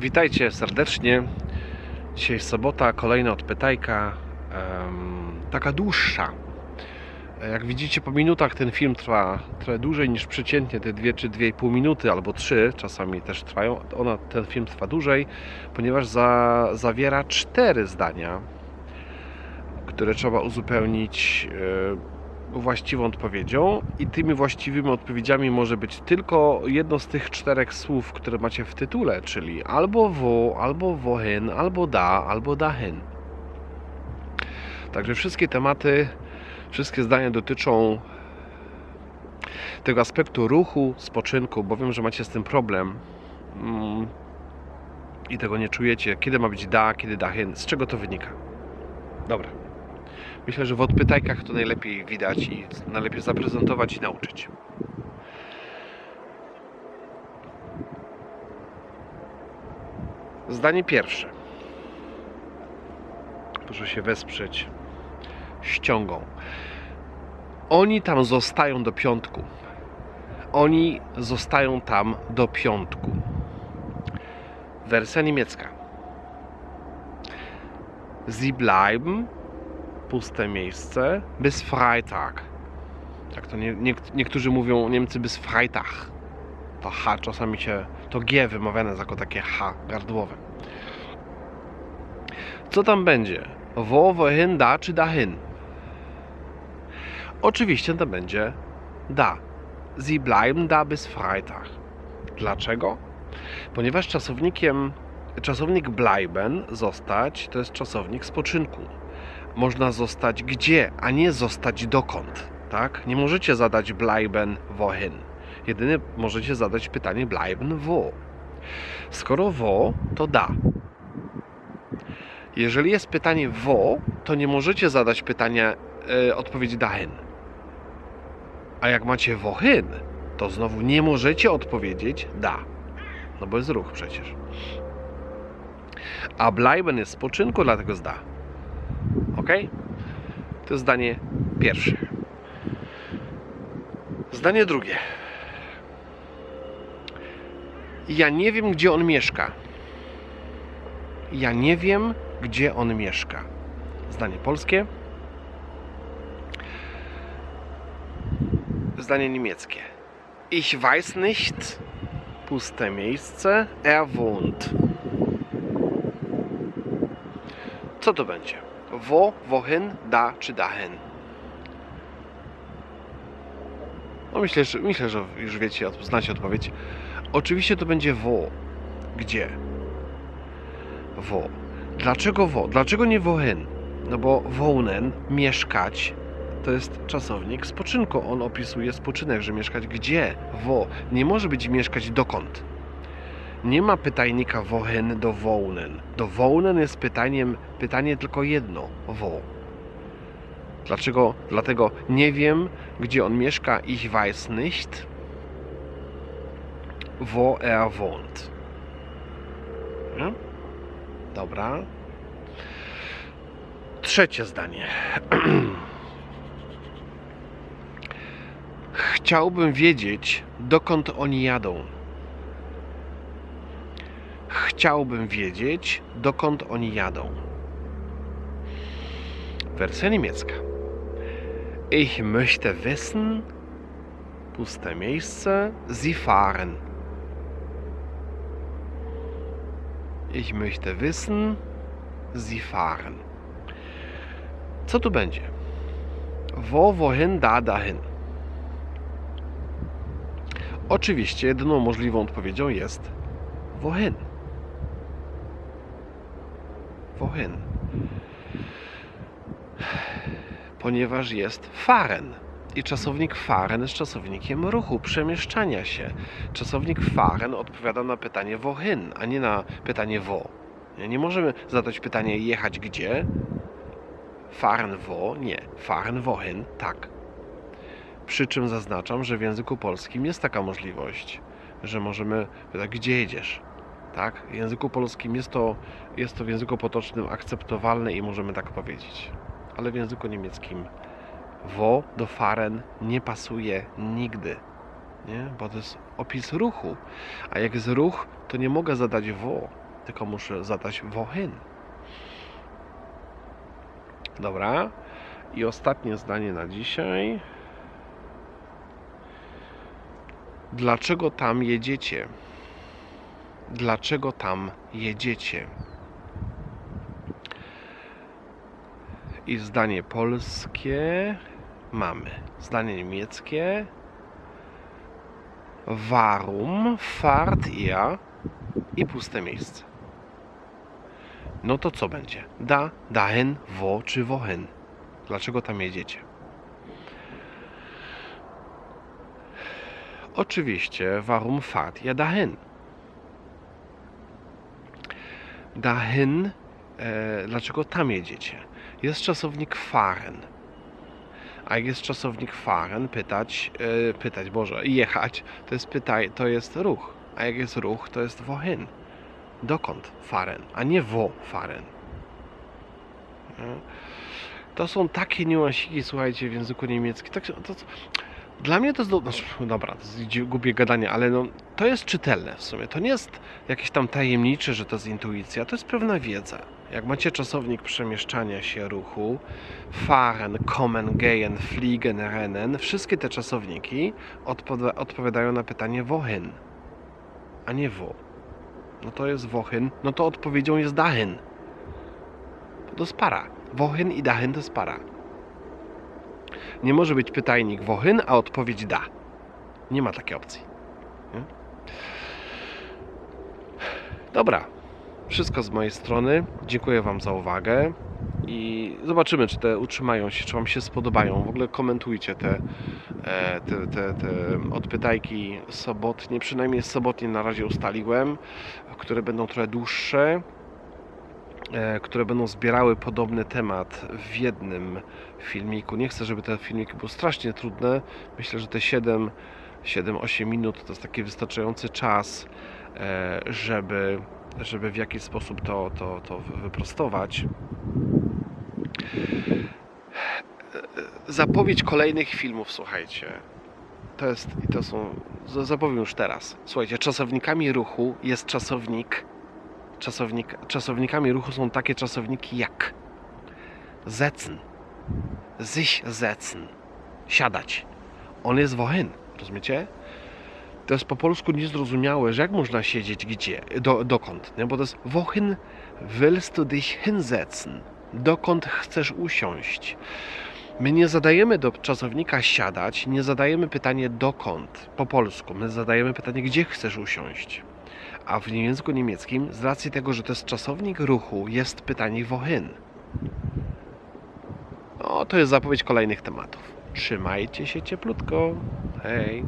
Witajcie serdecznie. Dzisiaj sobota, kolejna odpytajka, taka dłuższa. Jak widzicie po minutach ten film trwa trochę dłużej niż przeciętnie te 2 czy 2,5 minuty albo 3, czasami też trwają. Ona, ten film trwa dłużej, ponieważ za, zawiera cztery zdania, które trzeba uzupełnić e, właściwą odpowiedzią i tymi właściwymi odpowiedziami może być tylko jedno z tych czterech słów, które macie w tytule, czyli albo wo, albo wohin, albo da, albo dahin. Także wszystkie tematy, wszystkie zdania dotyczą tego aspektu ruchu, spoczynku, bo wiem, że macie z tym problem mm, i tego nie czujecie. Kiedy ma być da, kiedy dahin, z czego to wynika? Dobra. Myślę, że w odpytajkach to najlepiej widać i najlepiej zaprezentować i nauczyć. Zdanie pierwsze. Proszę się wesprzeć ściągą. Oni tam zostają do piątku. Oni zostają tam do piątku. Wersja niemiecka. Sie bleiben puste miejsce bis Freitag. Tak to nie, nie, niektórzy mówią Niemcy bis Freitag. To H czasami się, to G wymawiane jako takie H gardłowe. Co tam będzie? Wo, wohin, da czy dahin? Oczywiście to będzie da. Sie bleiben da bis Freitag. Dlaczego? Ponieważ czasownikiem, czasownik bleiben, zostać, to jest czasownik spoczynku można zostać gdzie, a nie zostać dokąd. Tak? Nie możecie zadać bleiben wohin. Jedynie możecie zadać pytanie bleiben wo. Skoro wo, to da. Jeżeli jest pytanie wo, to nie możecie zadać pytania e, odpowiedzi dahin. A jak macie wohin, to znowu nie możecie odpowiedzieć da. No bo jest ruch przecież. A bleiben jest spoczynku, dlatego jest da. Ok? To zdanie pierwsze. Zdanie drugie. Ja nie wiem, gdzie on mieszka. Ja nie wiem, gdzie on mieszka. Zdanie polskie. Zdanie niemieckie. Ich weiß nicht. Puste miejsce. Er wohnt. Co to będzie? Wo, wohin, da czy dahin? No myślę, że, myślę, że już wiecie, znacie odpowiedź. Oczywiście to będzie wo. Gdzie? Wo. Dlaczego wo? Dlaczego nie wohin? No bo wohnen, mieszkać, to jest czasownik spoczynku. On opisuje spoczynek, że mieszkać gdzie? Wo. Nie może być mieszkać dokąd. Nie ma pytajnika wohin do wołnen. Do wołnen jest pytaniem, pytanie tylko jedno. Wo. Dlaczego? Dlatego nie wiem, gdzie on mieszka. Ich weiß nicht, wo er wohnt. Ja? Dobra. Trzecie zdanie. Chciałbym wiedzieć, dokąd oni jadą. Chciałbym wiedzieć, dokąd oni jadą. Wersja niemiecka. Ich möchte wissen, puste miejsce, sie fahren. Ich möchte wissen, sie fahren. Co tu będzie? Wo, wohin, da, dahin. Oczywiście jedyną możliwą odpowiedzią jest wohin. Wohin? Ponieważ jest fahren. I czasownik fahren jest czasownikiem ruchu, przemieszczania się. Czasownik fahren odpowiada na pytanie wohin, a nie na pytanie wo. Nie możemy zadać pytania jechać gdzie. Fahren wo? Nie. Fahren wohin? Tak. Przy czym zaznaczam, że w języku polskim jest taka możliwość, że możemy pytać, gdzie jedziesz? Tak? W języku polskim jest to, jest to w języku potocznym akceptowalne i możemy tak powiedzieć. Ale w języku niemieckim wo do fahren nie pasuje nigdy. Nie? Bo to jest opis ruchu. A jak jest ruch, to nie mogę zadać wo. tylko muszę zadać wohin. Dobra. I ostatnie zdanie na dzisiaj. Dlaczego tam jedziecie? Dlaczego tam jedziecie? I zdanie polskie mamy. Zdanie niemieckie. Warum fahrt ihr? I puste miejsce. No to co będzie? Da, dahin, wo czy wohin? Dlaczego tam jedziecie? Oczywiście, warum fahrt ihr dahin? Dahin, e, dlaczego tam jedziecie? Jest czasownik fahren. A jak jest czasownik fahren, pytać, e, pytać, Boże, jechać, to jest pytaj, to jest ruch. A jak jest ruch, to jest wohin. Dokąd fahren, a nie wo fahren. Nie? To są takie niuansiki, słuchajcie, w języku niemieckim. Tak, to, to, dla mnie to jest, do, znaczy, dobra, gadanie, ale no, to jest czytelne w sumie. To nie jest jakieś tam tajemnicze, że to jest intuicja, to jest pewna wiedza. Jak macie czasownik przemieszczania się ruchu, fahren, kommen, gehen, fliegen, rennen, wszystkie te czasowniki odpowi- odpowiadają na pytanie wohin, a nie wo. No to jest wohin, no to odpowiedzią jest dahin. To jest para. Wohin i dahin to jest para. Nie może być pytajnik wohin, a odpowiedź da. Nie ma takiej opcji. Nie? Dobra. Wszystko z mojej strony. Dziękuję Wam za uwagę. I zobaczymy, czy te utrzymają się, czy Wam się spodobają. W ogóle komentujcie te, e, te, te, te odpytajki sobotnie. Przynajmniej sobotnie na razie ustaliłem, które będą trochę dłuższe które będą zbierały podobny temat w jednym filmiku. Nie chcę, żeby te filmiki były strasznie trudne. Myślę, że te 7 7-8 minut to jest taki wystarczający czas, e, żeby, żeby w jakiś sposób to, to, to wyprostować. E, Zapowiedź kolejnych filmów, słuchajcie. To jest, i to są, zapowiem już teraz. Słuchajcie, czasownikami ruchu jest czasownik czasownik, czasownikami ruchu są takie czasowniki jak setzen, sich setzen, siadać. On jest wohin, rozumiecie? To jest po polsku niezrozumiałe, że jak można siedzieć gdzie, do, dokąd, nie? bo to jest wohin willst du dich hinsetzen, dokąd chcesz usiąść. My nie zadajemy do czasownika siadać, nie zadajemy pytanie dokąd po polsku, my zadajemy pytanie gdzie chcesz usiąść. A w języku niemieckim, z racji tego, że to jest czasownik ruchu, jest pytanie wohin. No, to jest zapowiedź kolejnych tematów. Trzymajcie się cieplutko. Hej.